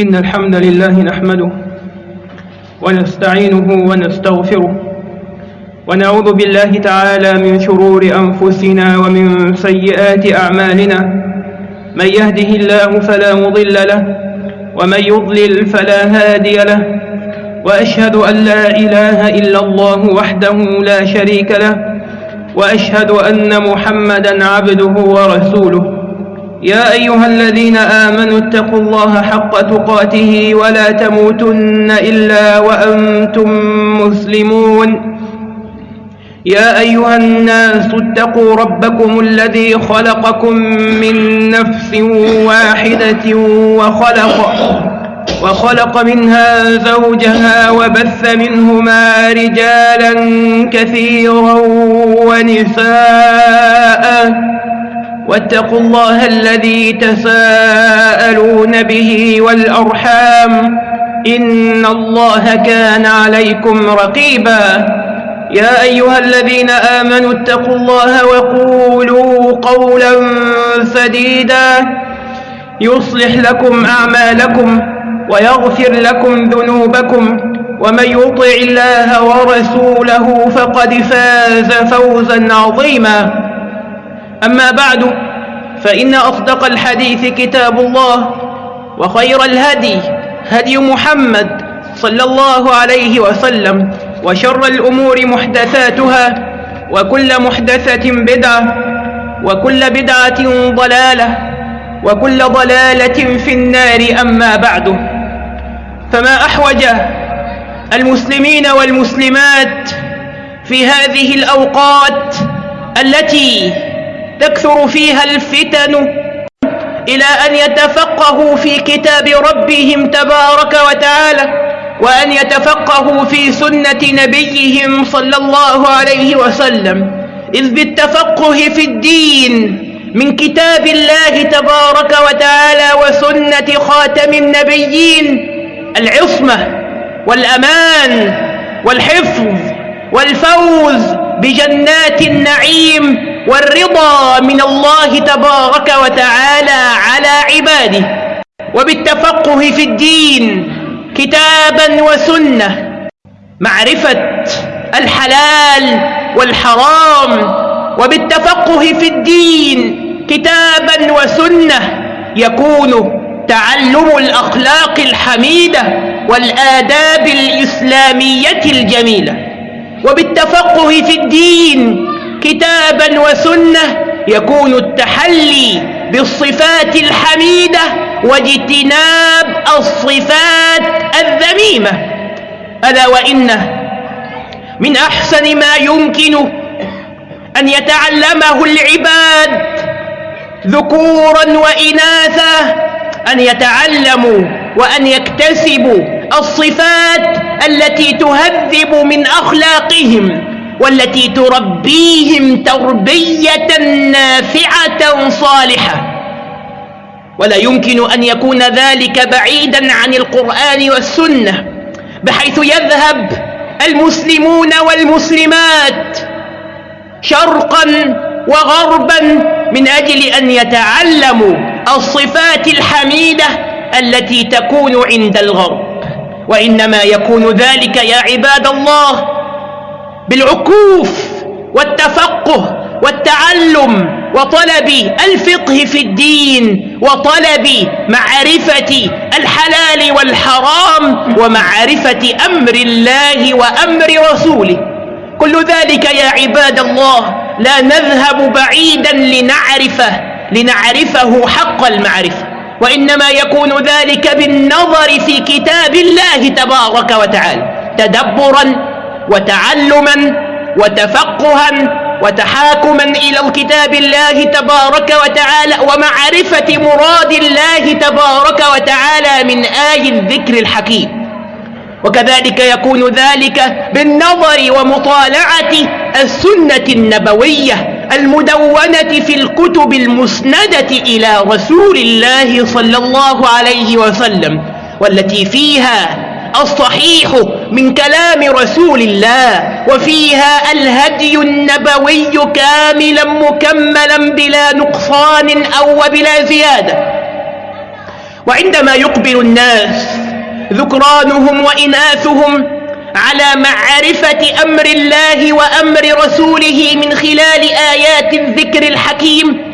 إن الحمد لله نحمده ونستعينه ونستغفره ونعوذ بالله تعالى من شرور أنفسنا ومن سيئات أعمالنا من يهده الله فلا مضل له ومن يضلل فلا هادي له وأشهد أن لا إله إلا الله وحده لا شريك له وأشهد أن محمدا عبده ورسوله يا أيها الذين آمنوا اتقوا الله حق تقاته ولا تموتن إلا وأنتم مسلمون. يا أيها الناس اتقوا ربكم الذي خلقكم من نفس واحدة وخلق وخلق منها زوجها وبث منهما رجالا كثيرا ونساء. واتقوا الله الذي تساءلون به والأرحام إن الله كان عليكم رقيبا. يا أيها الذين آمنوا اتقوا الله وقولوا قولا سديدا. يصلح لكم أعمالكم ويغفر لكم ذنوبكم. ومن يطع الله ورسوله فقد فاز فوزا عظيما. أما بعد فإن أصدق الحديث كتاب الله وخير الهدي هدي محمد صلى الله عليه وسلم وشر الأمور محدثاتها وكل محدثة بدعة وكل بدعة ضلالة وكل ضلالة في النار أما بعد. فما أحوج المسلمين والمسلمات في هذه الأوقات التي تكثر فيها الفتن إلى أن يتفقهوا في كتاب ربهم تبارك وتعالى وأن يتفقهوا في سنة نبيهم صلى الله عليه وسلم. إذ بالتفقه في الدين من كتاب الله تبارك وتعالى وسنة خاتم النبيين العصمة والأمان والحفظ والفوز بجنات النعيم والرضا من الله تبارك وتعالى على عباده. وبالتفقه في الدين كتابا وسنة. معرفة الحلال والحرام. وبالتفقه في الدين كتابا وسنة. يكون تعلم الأخلاق الحميدة والآداب الإسلامية الجميلة. وبالتفقه في الدين كتابا وسنة يكون التحلي بالصفات الحميدة واجتناب الصفات الذميمة. ألا وإن من أحسن ما يمكن أن يتعلمه العباد ذكورا وإناثا أن يتعلموا وأن يكتسبوا الصفات التي تهذب من أخلاقهم. والتي تربيهم تربية نافعة صالحة. ولا يمكن أن يكون ذلك بعيدا عن القرآن والسنة بحيث يذهب المسلمون والمسلمات شرقا وغربا من أجل أن يتعلموا الصفات الحميدة التي تكون عند الغرب. وإنما يكون ذلك يا عباد الله بالعكوف والتفقه والتعلم وطلب الفقه في الدين وطلب معرفة الحلال والحرام ومعرفة أمر الله وأمر رسوله. كل ذلك يا عباد الله لا نذهب بعيدا لنعرفه لنعرفه حق المعرفة. وإنما يكون ذلك بالنظر في كتاب الله تبارك وتعالى. تدبرا وتعلما وتفقها وتحاكما إلى الكتاب الله تبارك وتعالى ومعرفة مراد الله تبارك وتعالى من آي الذكر الحكيم. وكذلك يكون ذلك بالنظر ومطالعة السنة النبوية المدونة في الكتب المسندة إلى رسول الله صلى الله عليه وسلم والتي فيها الصحيح من كلام رسول الله وفيها الهدي النبوي كاملا مكملا بلا نقصان أو بلا زيادة. وعندما يقبل الناس ذكرانهم وإناثهم على معرفة أمر الله وأمر رسوله من خلال آيات الذكر الحكيم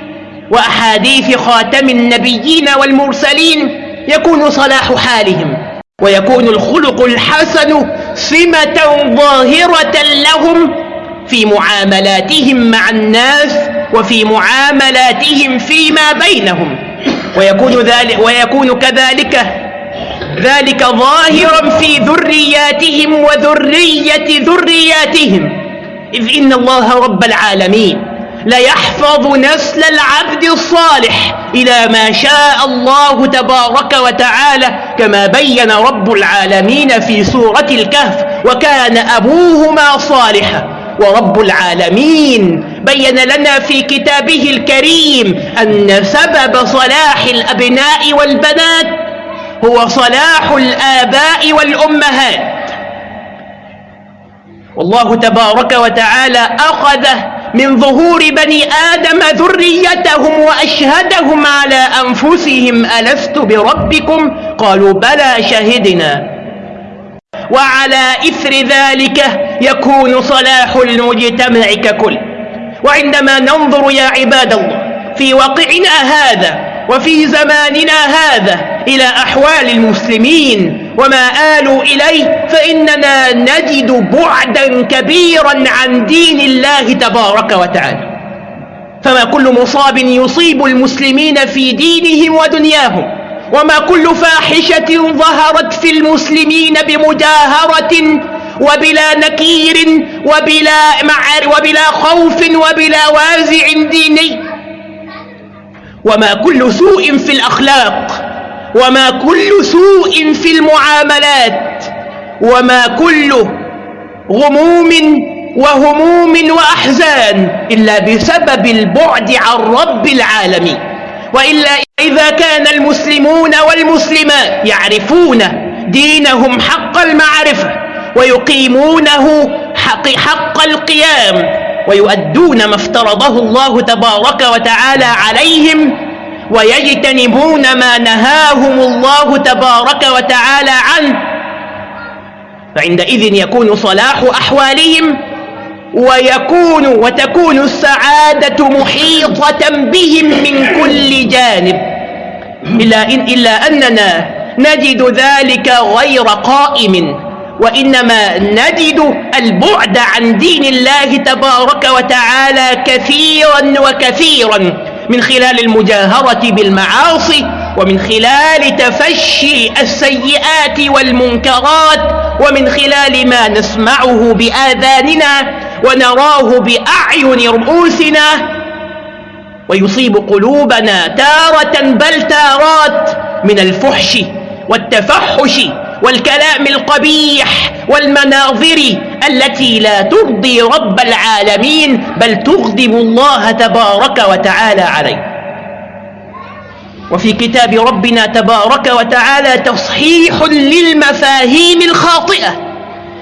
وأحاديث خاتم النبيين والمرسلين يكون صلاح حالهم. ويكون الخلق الحسن سمة ظاهرة لهم في معاملاتهم مع الناس وفي معاملاتهم فيما بينهم. ويكون, ذلك ويكون كذلك ذلك ظاهرا في ذرياتهم وذرية ذرياتهم. إذ إن الله رب العالمين. ليحفظ نسل العبد الصالح إلى ما شاء الله تبارك وتعالى كما بين رب العالمين في سورة الكهف وكان أبوهما صالحا. ورب العالمين بين لنا في كتابه الكريم أن سبب صلاح الأبناء والبنات هو صلاح الآباء والأمهات. والله تبارك وتعالى أخذ من ظهور بني آدم ذريتهم وأشهدهم على أنفسهم ألست بربكم؟ قالوا بلى شهدنا. وعلى إثر ذلك يكون صلاح المجتمع ككل. وعندما ننظر يا عباد الله في واقعنا هذا وفي زماننا هذا إلى أحوال المسلمين وما آلوا إليه فإننا نجد بعدا كبيرا عن دين الله تبارك وتعالى. فما كل مصاب يصيب المسلمين في دينهم ودنياهم. وما كل فاحشة ظهرت في المسلمين بمجاهرة وبلا نكير وبلا, معر وبلا خوف وبلا وازع ديني. وما كل سوء في الأخلاق. وما كل سوء في المعاملات وما كل غموم وهموم وأحزان إلا بسبب البعد عن رب العالمين. وإلا إذا كان المسلمون والمسلمات يعرفون دينهم حق المعرفة ويقيمونه حق, حق القيام ويؤدون ما افترضه الله تبارك وتعالى عليهم ويجتنبون ما نهاهم الله تبارك وتعالى عنه. فعندئذ يكون صلاح أحوالهم ويكون وتكون السعادة محيطة بهم من كل جانب. إلا, إن إلا أننا نجد ذلك غير قائم وإنما نجد البعد عن دين الله تبارك وتعالى كثيرا وكثيرا. من خلال المجاهرة بالمعاصي ومن خلال تفشي السيئات والمنكرات ومن خلال ما نسمعه بآذاننا ونراه بأعين رؤوسنا ويصيب قلوبنا تارة بل تارات من الفحش والتفحش والكلام القبيح والمناظر التي لا ترضي رب العالمين بل تغضب الله تبارك وتعالى عليه. وفي كتاب ربنا تبارك وتعالى تصحيح للمفاهيم الخاطئة.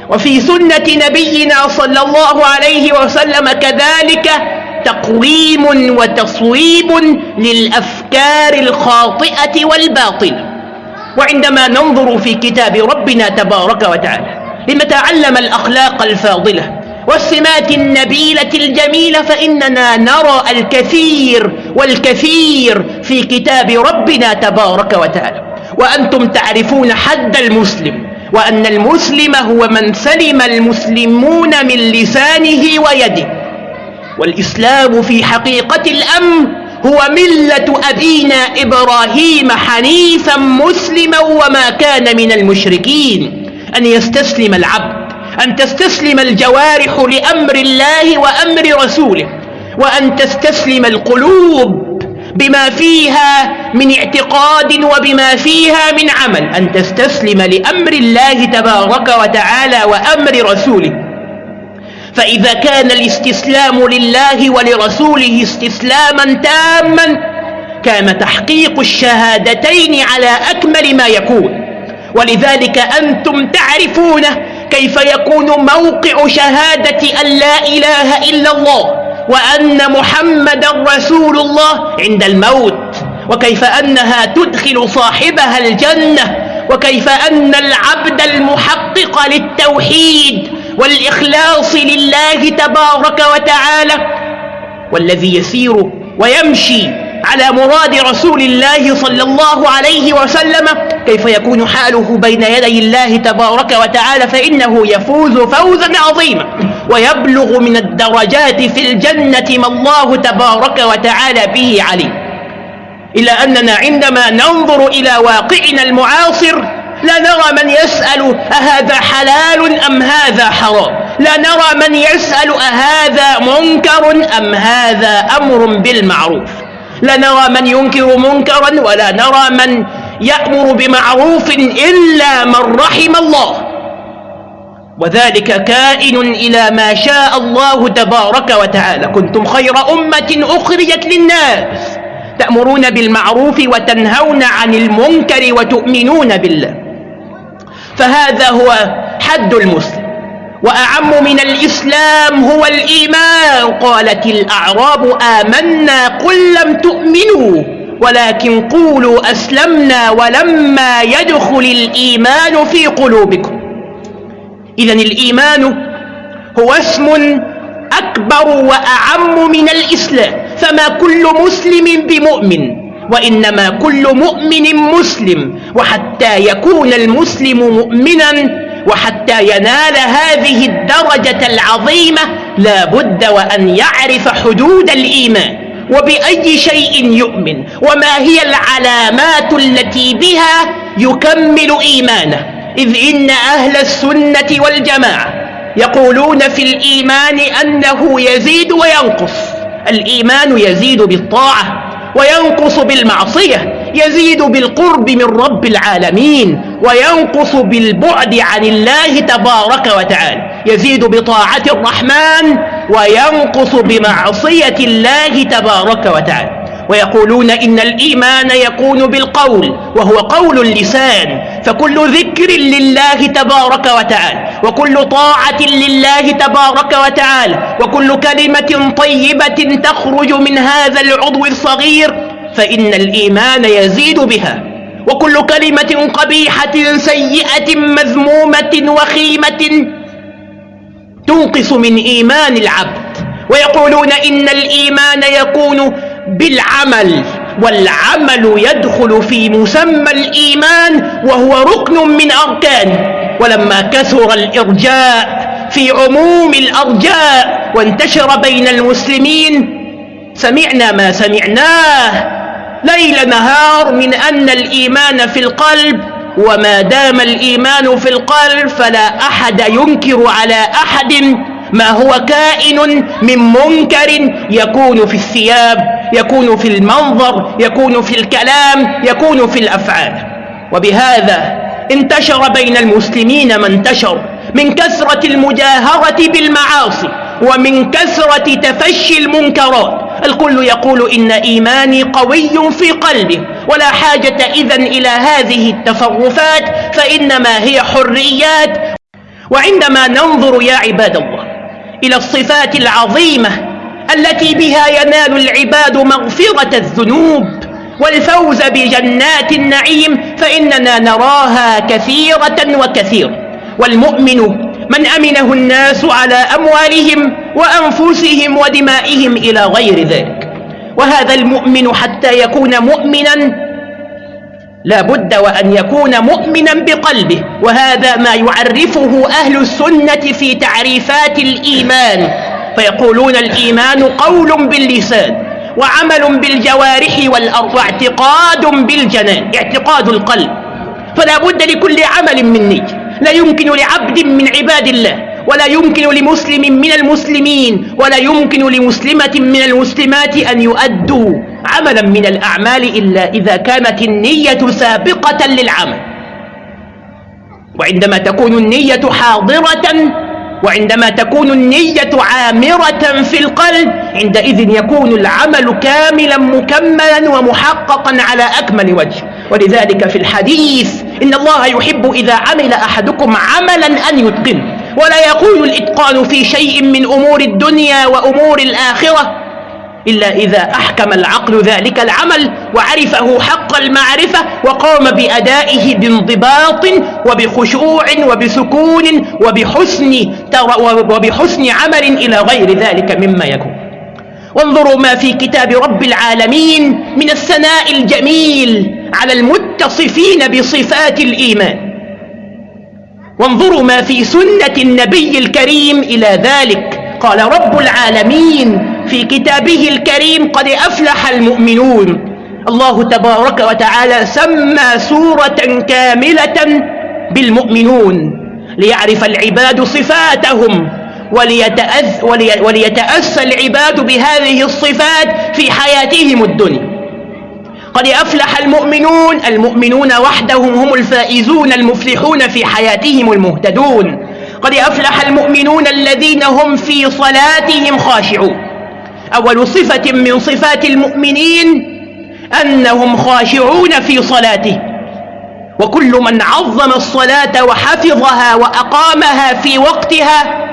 وفي سنة نبينا صلى الله عليه وسلم كذلك تقويم وتصويب للأفكار الخاطئة والباطلة. وعندما ننظر في كتاب ربنا تبارك وتعالى لنتعلم الأخلاق الفاضلة والسمات النبيلة الجميلة فإننا نرى الكثير والكثير في كتاب ربنا تبارك وتعالى. وأنتم تعرفون حد المسلم وأن المسلم هو من سلم المسلمون من لسانه ويده. والإسلام في حقيقة الأمر هو ملة أبينا إبراهيم حنيفا مسلما وما كان من المشركين. أن يستسلم العبد أن تستسلم الجوارح لأمر الله وأمر رسوله وأن تستسلم القلوب بما فيها من اعتقاد وبما فيها من عمل. أن تستسلم لأمر الله تبارك وتعالى وأمر رسوله. فإذا كان الاستسلام لله ولرسوله استسلاما تاما كان تحقيق الشهادتين على أكمل ما يكون. ولذلك أنتم تعرفون كيف يكون موقع شهادة أن لا إله إلا الله وأن محمد رسول الله عند الموت وكيف أنها تدخل صاحبها الجنة وكيف أن العبد المحقق للتوحيد والإخلاص لله تبارك وتعالى والذي يسير ويمشي على مراد رسول الله صلى الله عليه وسلم. كيف يكون حاله بين يدي الله تبارك وتعالى فإنه يفوز فوزا عظيما ويبلغ من الدرجات في الجنة ما الله تبارك وتعالى به عليه إلا أننا عندما ننظر إلى واقعنا المعاصر لا نرى من يسأل أهذا حلال أم هذا حرام. لا نرى من يسأل أهذا منكر أم هذا أمر بالمعروف. لا نرى من ينكر منكرا ولا نرى من يأمر بمعروف إلا من رحم الله. وذلك كائن إلى ما شاء الله تبارك وتعالى. كنتم خير أمة أخرجت للناس تأمرون بالمعروف وتنهون عن المنكر وتؤمنون بالله. فهذا هو حد المسلم. وأعم من الإسلام هو الإيمان. قالت الأعراب آمنا قل لم تؤمنوا ولكن قولوا أسلمنا ولما يدخل الإيمان في قلوبكم. إذا الإيمان هو اسم أكبر وأعم من الإسلام. فما كل مسلم بمؤمن. وإنما كل مؤمن مسلم وحتى يكون المسلم مؤمنا وحتى ينال هذه الدرجة العظيمة لا بد وأن يعرف حدود الإيمان وبأي شيء يؤمن وما هي العلامات التي بها يكمل إيمانه. إذ إن أهل السنة والجماعة يقولون في الإيمان أنه يزيد وينقص. الإيمان يزيد بالطاعة. وينقص بالمعصية يزيد بالقرب من رب العالمين وينقص بالبعد عن الله تبارك وتعالى يزيد بطاعة الرحمن وينقص بمعصية الله تبارك وتعالى. ويقولون إن الإيمان يكون بالقول وهو قول اللسان. فكل ذكر لله تبارك وتعالى وكل طاعة لله تبارك وتعالى وكل كلمة طيبة تخرج من هذا العضو الصغير فإن الإيمان يزيد بها. وكل كلمة قبيحة سيئة مذمومة وخيمة تنقص من إيمان العبد. ويقولون إن الإيمان يكون بالعمل والعمل يدخل في مسمى الإيمان وهو ركن من أركانه ولما كثر الإرجاء في عموم الأرجاء وانتشر بين المسلمين سمعنا ما سمعناه ليل نهار من أن الإيمان في القلب وما دام الإيمان في القلب فلا أحد ينكر على أحد ما هو كائن من منكر يكون في الثياب. يكون في المنظر يكون في الكلام يكون في الأفعال. وبهذا انتشر بين المسلمين ما انتشر. من كثرة المجاهرة بالمعاصي ومن كثرة تفشي المنكرات. الكل يقول إن إيماني قوي في قلبه. ولا حاجة إذا إلى هذه التصرفات فإنما هي حريات. وعندما ننظر يا عباد الله إلى الصفات العظيمة التي بها ينال العباد مغفرة الذنوب والفوز بجنات النعيم فإننا نراها كثيرة وكثيرة والمؤمن من أمنه الناس على أموالهم وأنفسهم ودمائهم إلى غير ذلك. وهذا المؤمن حتى يكون مؤمنا لا بد وأن يكون مؤمنا بقلبه. وهذا ما يعرفه أهل السنة في تعريفات الإيمان. فيقولون الإيمان قول باللسان وعمل بالجوارح والأرض واعتقاد بالجنان اعتقاد القلب. فلا بد لكل عمل من نية. لا يمكن لعبد من عباد الله ولا يمكن لمسلم من المسلمين ولا يمكن لمسلمة من المسلمات أن يؤدوا عملا من الأعمال إلا إذا كانت النية سابقة للعمل. وعندما تكون النية حاضرة وعندما تكون النية عامرة في القلب عندئذ يكون العمل كاملا مكملا ومحققا على أكمل وجه. ولذلك في الحديث إن الله يحب إذا عمل أحدكم عملا أن يتقنه. ولا يكون الإتقان في شيء من أمور الدنيا وأمور الآخرة. إلا إذا أحكم العقل ذلك العمل وعرفه حق المعرفة وقام بأدائه بانضباط وبخشوع وبسكون وبحسن, وبحسن عمل إلى غير ذلك مما يكون. وانظروا ما في كتاب رب العالمين من الثناء الجميل على المتصفين بصفات الإيمان. وانظروا ما في سنة النبي الكريم إلى ذلك. قال رب العالمين في كتابه الكريم قد أفلح المؤمنون. الله تبارك وتعالى سمى سورة كاملة بالمؤمنون ليعرف العباد صفاتهم وليتأذ ولي وليتأسى العباد بهذه الصفات في حياتهم الدنيا. قد أفلح المؤمنون المؤمنون وحدهم هم الفائزون المفلحون في حياتهم المهتدون. قد أفلح المؤمنون الذين هم في صلاتهم خاشعون. أول صفة من صفات المؤمنين أنهم خاشعون في صلاته. وكل من عظم الصلاة وحفظها وأقامها في وقتها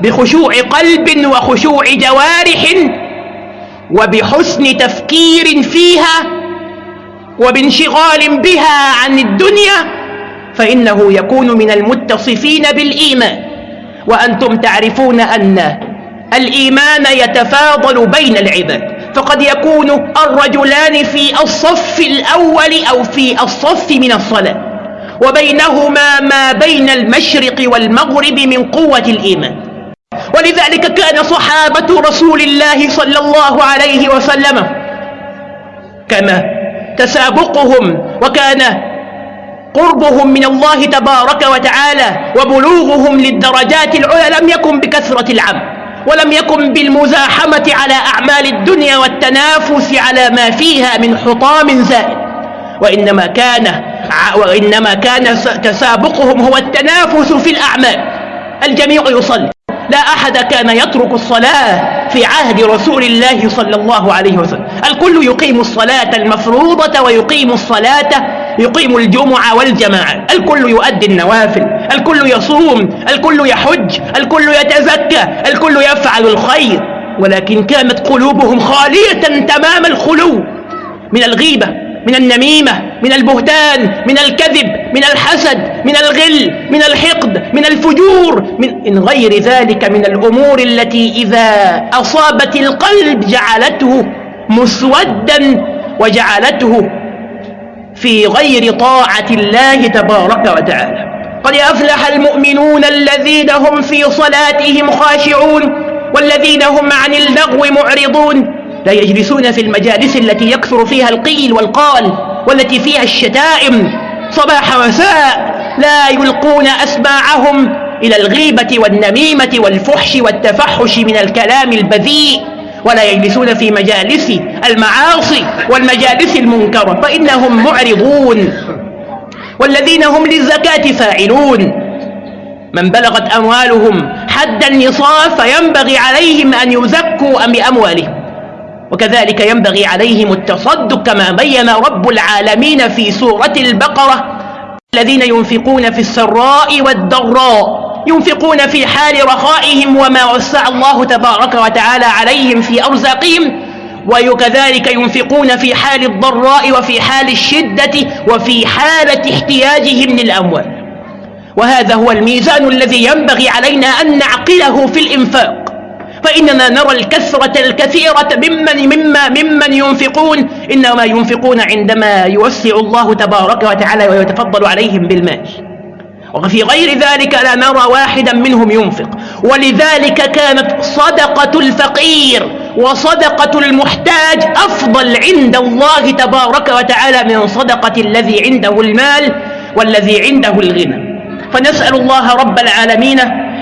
بخشوع قلب وخشوع جوارح وبحسن تفكير فيها وبانشغال بها عن الدنيا فإنه يكون من المتصفين بالإيمان. وأنتم تعرفون أن الإيمان يتفاضل بين العباد. فقد يكون الرجلان في الصف الأول أو في الصف من الصلاة وبينهما ما بين المشرق والمغرب من قوة الإيمان. ولذلك كان صحابة رسول الله صلى الله عليه وسلم كما تسابقهم وكان قربهم من الله تبارك وتعالى وبلوغهم للدرجات العلى لم يكن بكثرة العمل. ولم يكن بالمزاحمة على أعمال الدنيا والتنافس على ما فيها من حطام زائد. وإنما كان وإنما كان تسابقهم هو التنافس في الأعمال. الجميع يصلي. لا أحد كان يترك الصلاة في عهد رسول الله صلى الله عليه وسلم. الكل يقيم الصلاة المفروضة ويقيم الصلاة يقيم الجمعة والجماعة. الكل يؤدي النوافل الكل يصوم الكل يحج الكل يتزكى الكل يفعل الخير. ولكن كانت قلوبهم خالية تمام الخلو من الغيبة من النميمة من البهتان من الكذب من الحسد من الغل من الحقد من الفجور من غير ذلك من الأمور التي إذا أصابت القلب جعلته مسودا وجعلته في غير طاعة الله تبارك وتعالى. قد أفلح المؤمنون الذين هم في صلاتهم خاشعون والذين هم عن اللغو معرضون. لا يجلسون في المجالس التي يكثر فيها القيل والقال والتي فيها الشتائم. صباح وساء لا يلقون أسماعهم إلى الغيبة والنميمة والفحش والتفحش من الكلام البذيء. ولا يجلسون في مجالس المعاصي والمجالس المنكرة فإنهم معرضون. والذين هم للزكاة فاعلون. من بلغت أموالهم حد النصاب فينبغي عليهم أن يزكوا بأموالهم. وكذلك ينبغي عليهم التصدق كما بين رب العالمين في سورة البقرة الذين ينفقون في السراء والضراء. ينفقون في حال رخائهم وما وسع الله تبارك وتعالى عليهم في أرزاقهم وكذلك ينفقون في حال الضراء وفي حال الشدة وفي حالة احتياجهم للأموال. وهذا هو الميزان الذي ينبغي علينا أن نعقله في الإنفاق. فإننا نرى الكثرة الكثيرة ممن, مما ممن ينفقون إنما ينفقون عندما يوسع الله تبارك وتعالى ويتفضل عليهم بالمال. وفي غير ذلك لا نرى واحدا منهم ينفق. ولذلك كانت صدقة الفقير وصدقة المحتاج أفضل عند الله تبارك وتعالى من صدقة الذي عنده المال والذي عنده الغنى. فنسأل الله رب العالمين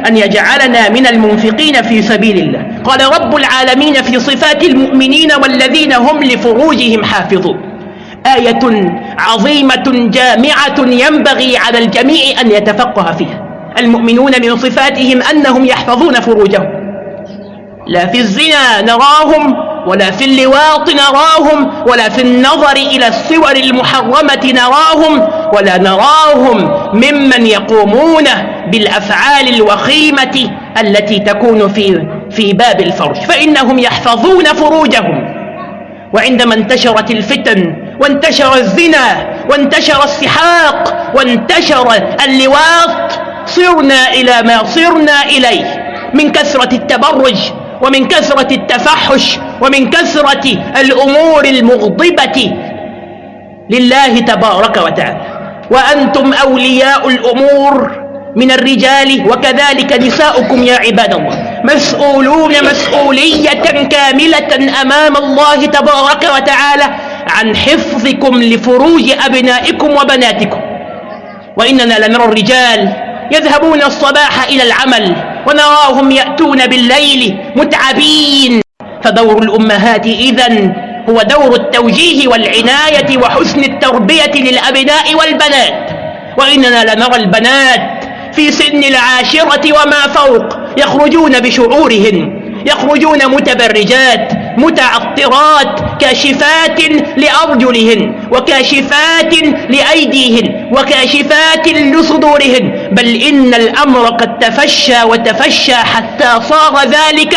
أن يجعلنا من المنفقين في سبيل الله. قال رب العالمين في صفات المؤمنين والذين هم لفروجهم حافظون. آية عظيمة جامعة ينبغي على الجميع أن يتفقه فيها. المؤمنون من صفاتهم أنهم يحفظون فروجهم. لا في الزنا نراهم ولا في اللواط نراهم ولا في النظر إلى الصور المحرمة نراهم ولا نراهم ممن يقومون بالأفعال الوخيمة التي تكون في في باب الفرج. فإنهم يحفظون فروجهم. وعندما انتشرت الفتن وانتشر الزنا وانتشر السحاق وانتشر اللواط. صرنا إلى ما صرنا إليه من كثرة التبرج ومن كثرة التفحش ومن كثرة الأمور المغضبة. لله تبارك وتعالى. وأنتم أولياء الأمور من الرجال وكذلك نساؤكم يا عباد الله. مسؤولون مسؤولية كاملة أمام الله تبارك وتعالى. عن حفظكم لفروج أبنائكم وبناتكم. وإننا لنرى الرجال يذهبون الصباح إلى العمل ونراهم يأتون بالليل متعبين. فدور الأمهات إذن هو دور التوجيه والعناية وحسن التربية للأبناء والبنات. وإننا لنرى البنات في سن العاشرة وما فوق يخرجون بشعورهن يخرجون متبرجات متعطرات كاشفات لأرجلهن وكاشفات لأيديهن وكاشفات لصدورهن. بل إن الأمر قد تفشى وتفشى حتى صار ذلك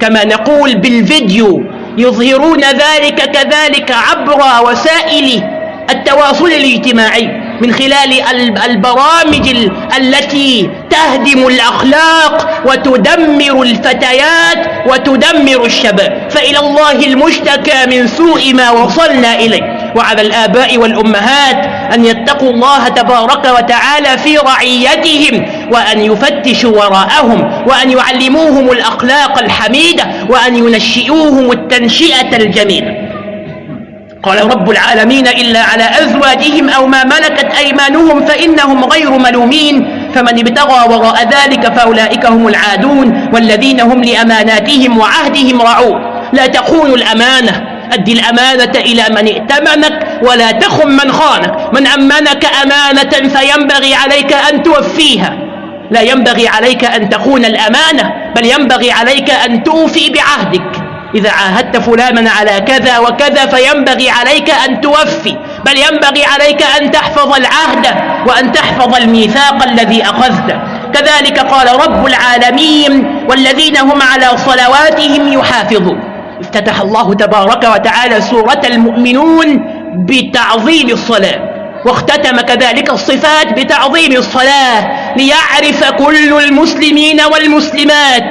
كما نقول بالفيديو. يظهرون ذلك كذلك عبر وسائل التواصل الاجتماعي. من خلال البرامج التي تهدم الأخلاق وتدمر الفتيات وتدمر الشباب. فإلى الله المشتكى من سوء ما وصلنا إليه. وعلى الآباء والأمهات أن يتقوا الله تبارك وتعالى في رعيتهم وأن يفتشوا وراءهم وأن يعلموهم الأخلاق الحميدة وأن ينشئوهم التنشئة الجميلة. قال رب العالمين إلا على أزواجهم أو ما ملكت أيمانهم فإنهم غير ملومين فمن ابتغى وراء ذلك فأولئك هم العادون والذين هم لأماناتهم وعهدهم رعون لا تخونوا الأمانة. أدي الأمانة إلى من ائتمنك ولا تخن من خانك. من أمنك أمانة فينبغي عليك أن توفيها. لا ينبغي عليك أن تخون الأمانة بل ينبغي عليك أن توفي بعهدك. إذا عاهدت فلانا على كذا وكذا فينبغي عليك أن توفي بل ينبغي عليك أن تحفظ العهد وأن تحفظ الميثاق الذي أخذته. كذلك قال رب العالمين والذين هم على صلواتهم يحافظون. افتتح الله تبارك وتعالى سورة المؤمنون بتعظيم الصلاة واختتم كذلك الصفات بتعظيم الصلاة ليعرف كل المسلمين والمسلمات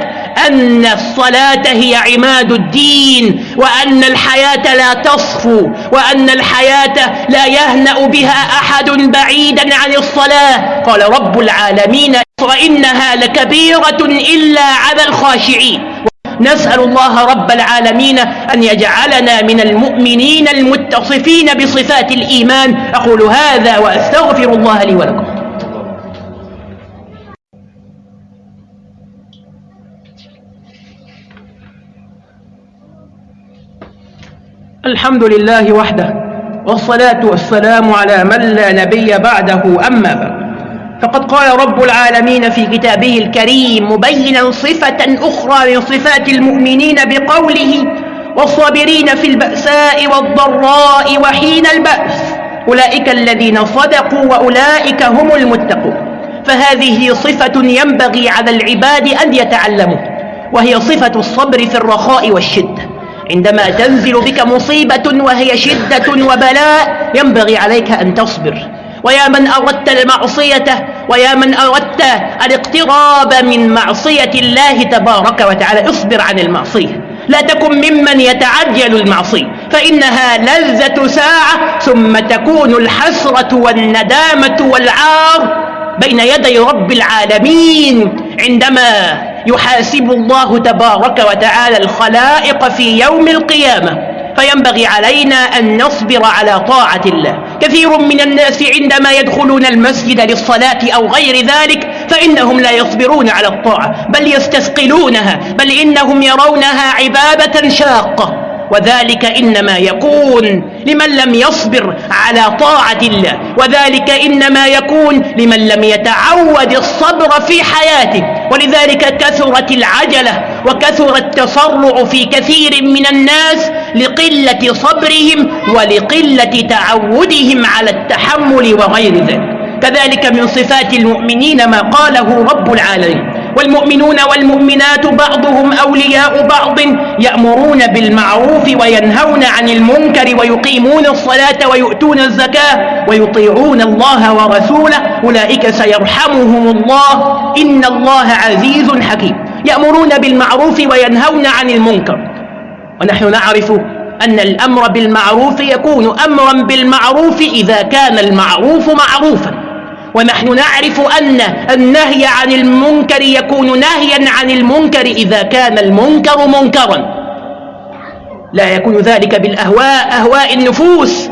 أن الصلاة هي عماد الدين وأن الحياة لا تصفو وأن الحياة لا يهنأ بها أحد بعيدا عن الصلاة. قال رب العالمين وإنها لكبيرة إلا على الخاشعين. نسأل الله رب العالمين أن يجعلنا من المؤمنين المتصفين بصفات الإيمان. أقول هذا وأستغفر الله لي ولكم. الحمد لله وحده والصلاة والسلام على من لا نبي بعده أما بعد. فقد قال رب العالمين في كتابه الكريم مبينا صفة أخرى من صفات المؤمنين بقوله والصابرين في البأساء والضراء وحين البأس أولئك الذين صدقوا وأولئك هم المتقون. فهذه صفة ينبغي على العباد أن يتعلموا وهي صفة الصبر في الرخاء والشدة. عندما تنزل بك مصيبة وهي شدة وبلاء ينبغي عليك أن تصبر. ويا من أردت المعصية ويا من أردت الاقتراب من معصية الله تبارك وتعالى اصبر عن المعصية. لا تكن ممن يتعجل المعصية فإنها لذة ساعة ثم تكون الحسرة والندامة والعار بين يدي رب العالمين عندما يحاسب الله تبارك وتعالى الخلائق في يوم القيامة. فينبغي علينا أن نصبر على طاعة الله. كثير من الناس عندما يدخلون المسجد للصلاة أو غير ذلك فإنهم لا يصبرون على الطاعة بل يستثقلونها بل إنهم يرونها عبادة شاقة. وذلك إنما يكون لمن لم يصبر على طاعة الله. وذلك إنما يكون لمن لم يتعود الصبر في حياته. ولذلك كثرت العجلة وكثر التسرع في كثير من الناس لقلة صبرهم ولقلة تعودهم على التحمل وغير ذلك. كذلك من صفات المؤمنين ما قاله رب العالمين. والمؤمنون والمؤمنات بعضهم أولياء بعض يأمرون بالمعروف وينهون عن المنكر ويقيمون الصلاة ويؤتون الزكاة ويطيعون الله ورسوله. أولئك سيرحمهم الله. إن الله عزيز حكيم. يأمرون بالمعروف وينهون عن المنكر. ونحن نعرف أن الأمر بالمعروف يكون أمرا بالمعروف إذا كان المعروف معروفا. ونحن نعرف أن النهي عن المنكر يكون نهيا عن المنكر إذا كان المنكر منكرا. لا يكون ذلك بالأهواء أهواء النفوس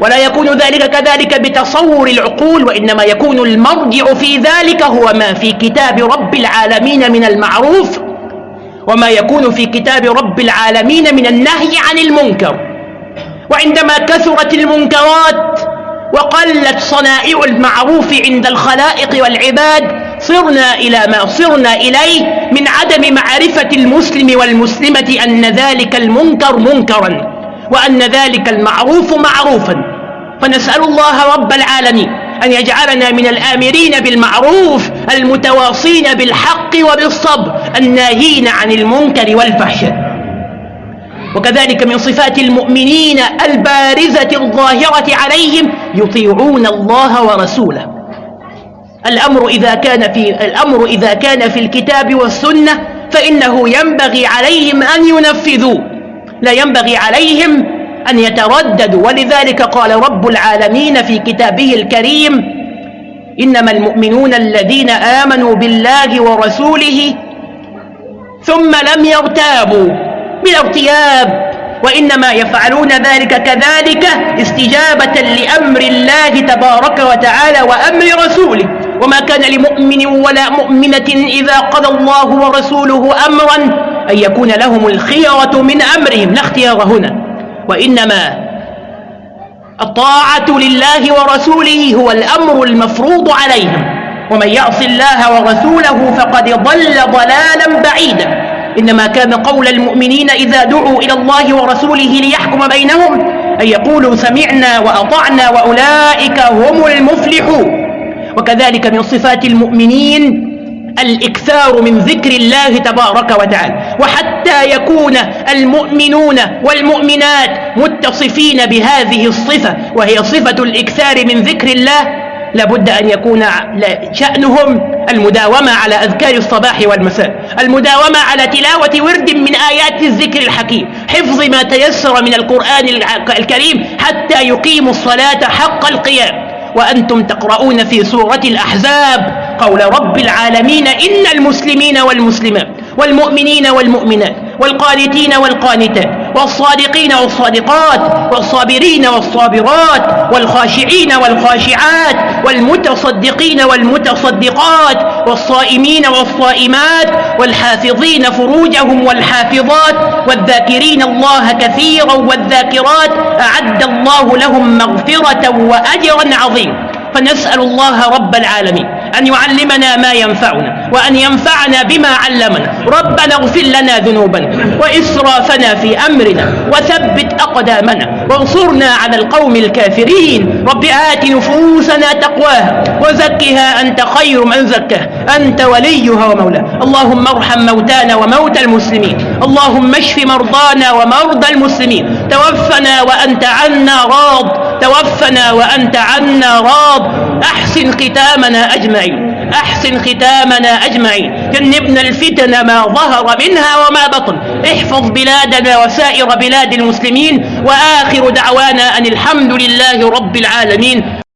ولا يكون ذلك كذلك بتصور العقول وإنما يكون المرجع في ذلك هو ما في كتاب رب العالمين من المعروف وما يكون في كتاب رب العالمين من النهي عن المنكر. وعندما كثرت المنكرات وقلت صنائع المعروف عند الخلائق والعباد صرنا إلى ما صرنا إليه من عدم معرفة المسلم والمسلمة أن ذلك المنكر منكرا وأن ذلك المعروف معروفا. فنسأل الله رب العالمين أن يجعلنا من الآمرين بالمعروف المتواصين بالحق وبالصبر الناهين عن المنكر والفحشاء. وكذلك من صفات المؤمنين البارزة الظاهرة عليهم يطيعون الله ورسوله. الأمر إذا كان في الأمر إذا كان في الكتاب والسنة فإنه ينبغي عليهم أن ينفذوا لا ينبغي عليهم أن يترددوا. ولذلك قال رب العالمين في كتابه الكريم إنما المؤمنون الذين آمنوا بالله ورسوله ثم لم يرتابوا. ارتياب وإنما يفعلون ذلك كذلك استجابة لأمر الله تبارك وتعالى وأمر رسوله. وما كان لمؤمن ولا مؤمنة إذا قضى الله ورسوله أمرا أن يكون لهم الخيرة من أمرهم. لا اختيار هنا. وإنما الطاعة لله ورسوله هو الأمر المفروض عليهم. ومن يعص الله ورسوله فقد ضل ضلالا بعيدا. إنما كان قول المؤمنين إذا دعوا إلى الله ورسوله ليحكم بينهم أن يقولوا سمعنا وأطعنا وأولئك هم المفلحون. وكذلك من صفات المؤمنين الإكثار من ذكر الله تبارك وتعالى. وحتى يكون المؤمنون والمؤمنات متصفين بهذه الصفة وهي صفة الإكثار من ذكر الله لابد أن يكون شأنهم المداومة على أذكار الصباح والمساء المداومة على تلاوة ورد من آيات الذكر الحكيم حفظ ما تيسر من القرآن الكريم حتى يقيموا الصلاة حق القيام. وأنتم تقرؤون في سورة الأحزاب قول رب العالمين إن المسلمين والمسلمات والمؤمنين والمؤمنات والقانتين والقانتات. والصادقين والصادقات والصابرين والصابرات والخاشعين والخاشعات والمتصدقين والمتصدقات والصائمين والصائمات والحافظين فروجهم والحافظات والذاكرين الله كثيرا والذاكرات أعد الله لهم مغفرة وأجرا عظيما فنسأل الله رب العالمين أن يعلمنا ما ينفعنا وأن ينفعنا بما علمنا. ربنا اغفر لنا ذنوبنا وإسرافنا في أمرنا وثبت أقدامنا وانصرنا على القوم الكافرين. رب آت نفوسنا تقواها وزكها أنت خير من زكاها. أنت وليها ومولاها. اللهم ارحم موتانا وموتى المسلمين. اللهم اشف مرضانا ومرضى المسلمين. توفنا وأنت عنا راض. توفنا وأنت عنا راض. أحسن ختامنا أجمعين. أحسن ختامنا أجمعين. جنبنا الفتن ما ظهر منها وما بطن. احفظ بلادنا وسائر بلاد المسلمين وآخر دعوانا أن الحمد لله رب العالمين.